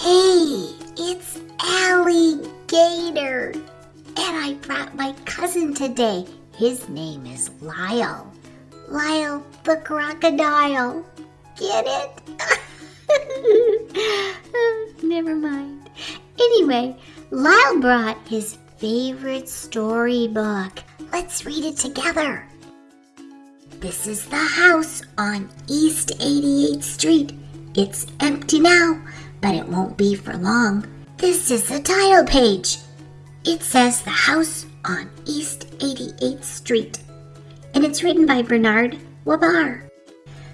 Hey, it's Alligator. And I brought my cousin today. His name is Lyle. Lyle the crocodile. Get it? Never mind. Anyway, Lyle brought his favorite storybook. Let's read it together. This is the house on East 88th Street. It's empty now, but it won't be for long. This is the title page. It says The House on East 88th Street, and it's written by Bernard Waber.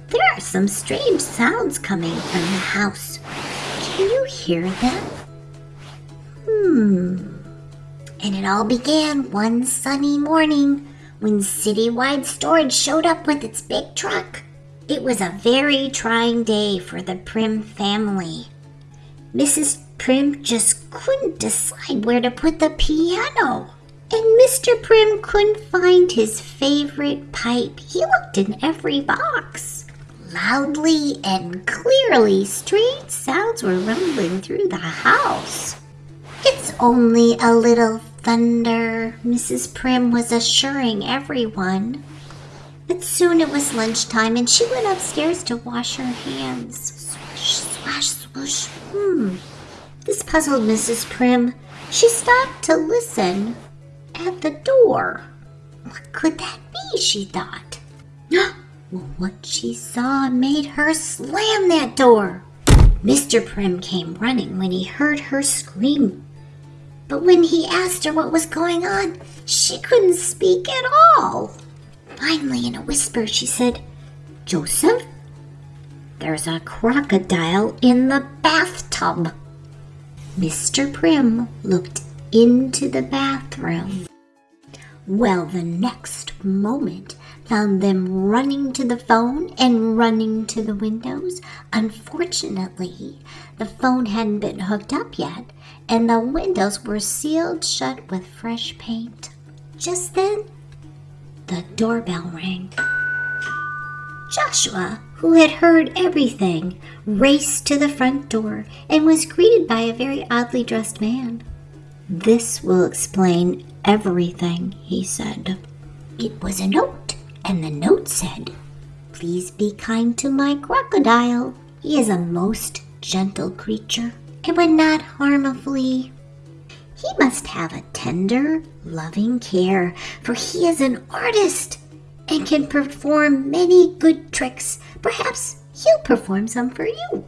There are some strange sounds coming from the house. Can you hear them? Hmm. And it all began one sunny morning when Citywide Storage showed up with its big truck. It was a very trying day for the Primm family. Mrs. Primm just couldn't decide where to put the piano. And Mr. Primm couldn't find his favorite pipe. He looked in every box. Loudly and clearly, strange sounds were rumbling through the house. It's only a little thunder, Mrs. Primm was assuring everyone. But soon it was lunchtime and she went upstairs to wash her hands. Swish, swash, Hmm. This puzzled Mrs. Primm. She stopped to listen at the door. What could that be? she thought. well, what she saw made her slam that door. Mr. Primm came running when he heard her scream. But when he asked her what was going on, she couldn't speak at all. Finally, in a whisper, she said, Joseph, there's a crocodile in the bathtub. Mr. Primm looked into the bathroom. Well, the next moment found them running to the phone and running to the windows. Unfortunately, the phone hadn't been hooked up yet, and the windows were sealed shut with fresh paint. Just then, the doorbell rang. Joshua, who had heard everything, raced to the front door and was greeted by a very oddly dressed man. This will explain everything, he said. It was a note, and the note said, Please be kind to my crocodile. He is a most gentle creature and would not harm a flea. He must have a tender, loving care, for he is an artist and can perform many good tricks. Perhaps he'll perform some for you.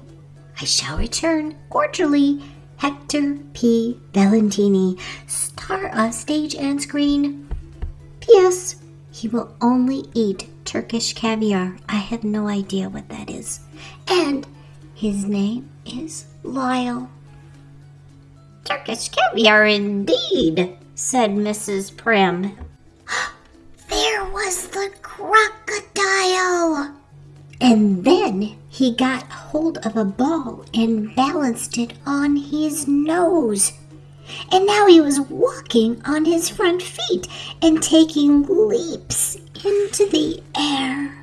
I shall return cordially Hector P. Valentini, star of stage and screen. P.S. He will only eat Turkish caviar. I have no idea what that is. And his name is Lyle. Turkish caviar indeed, said Mrs. Primm. Was the crocodile. And then he got hold of a ball and balanced it on his nose. And now he was walking on his front feet and taking leaps into the air.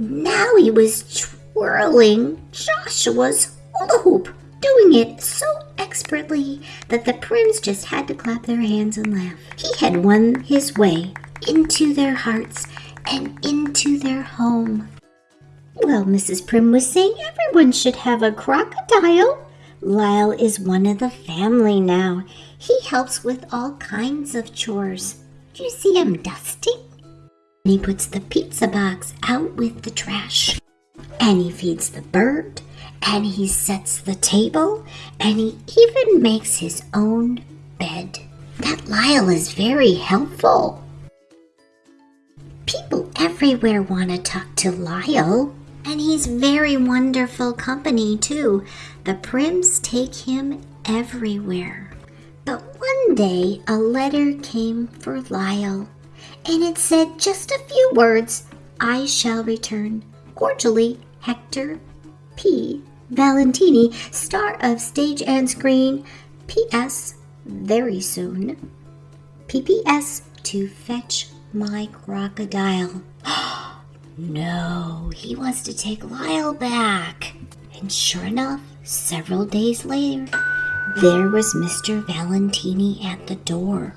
Now he was twirling Joshua's hula hoop, doing it so expertly that the Primms just had to clap their hands and laugh. He had won his way into their hearts and into their home. Well, Mrs. Primm was saying everyone should have a crocodile. Lyle is one of the family now. He helps with all kinds of chores. Do you see him dusting? And he puts the pizza box out with the trash. And he feeds the bird. And he sets the table. And he even makes his own bed. That Lyle is very helpful. People everywhere want to talk to Lyle. And he's very wonderful company, too. The Primms take him everywhere. But one day a letter came for Lyle, and it said just a few words I shall return. Cordially, Hector P. Valentini, star of stage and screen. P.S. Very soon. P.P.S. To fetch my crocodile. No, he wants to take Lyle back. And sure enough, Several days later, there was Mr. Valentini at the door.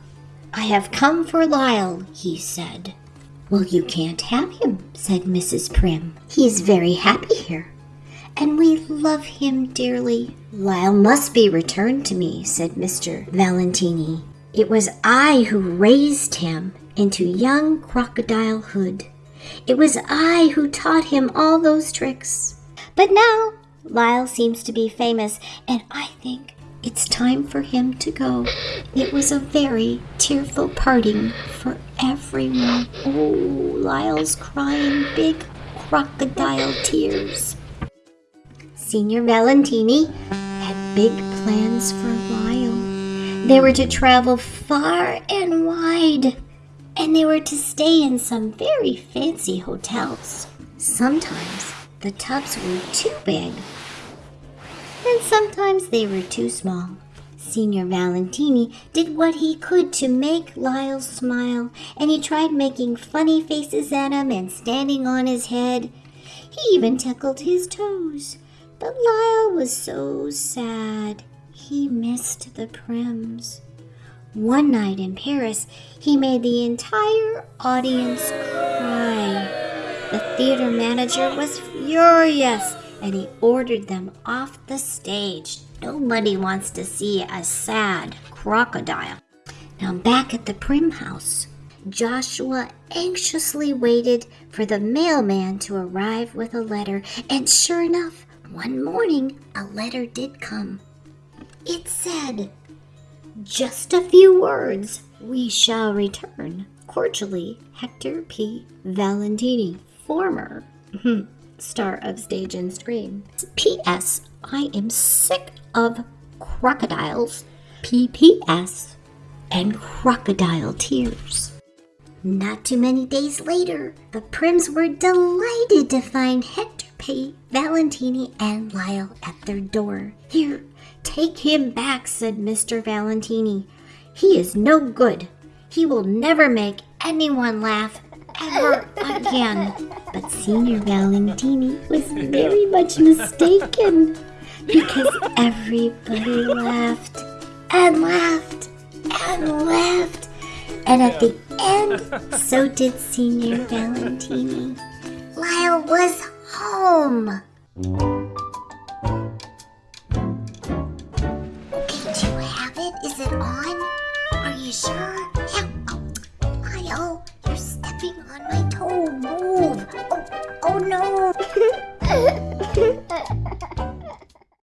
I have come for Lyle, he said. Well, you can't have him, said Mrs. Primm. He is very happy here, and we love him dearly. Lyle must be returned to me, said Mr. Valentini. It was I who raised him into young crocodilehood. It was I who taught him all those tricks. But now Lyle seems to be famous, and I think it's time for him to go. It was a very tearful parting for everyone. Oh, Lyle's crying big crocodile tears. Senior Valentini had big plans for Lyle. They were to travel far and wide, and they were to stay in some very fancy hotels. Sometimes the tubs were too big and sometimes they were too small. Senior Valentini did what he could to make Lyle smile, and he tried making funny faces at him and standing on his head. He even tickled his toes. But Lyle was so sad. He missed the Primms. One night in Paris, he made the entire audience cry. The theater manager was furious and he ordered them off the stage. Nobody wants to see a sad crocodile. Now, back at the Primm house, Joshua anxiously waited for the mailman to arrive with a letter, and sure enough, one morning a letter did come. It said, Just a few words, we shall return. Cordially, Hector P. Valentini, former star of stage and screen. P.S. I am sick of crocodiles. P.P.S. and crocodile tears. Not too many days later, the Primms were delighted to find Hector Valentini and Lyle at their door. Here, take him back, said Mr. Valentini. He is no good. He will never make anyone laugh ever again. But Senior Valentini was very much mistaken because everybody laughed and laughed and laughed. And at the end, so did Senior Valentini. Lyle was home. Okay, do you have it? Is it on? Are you sure?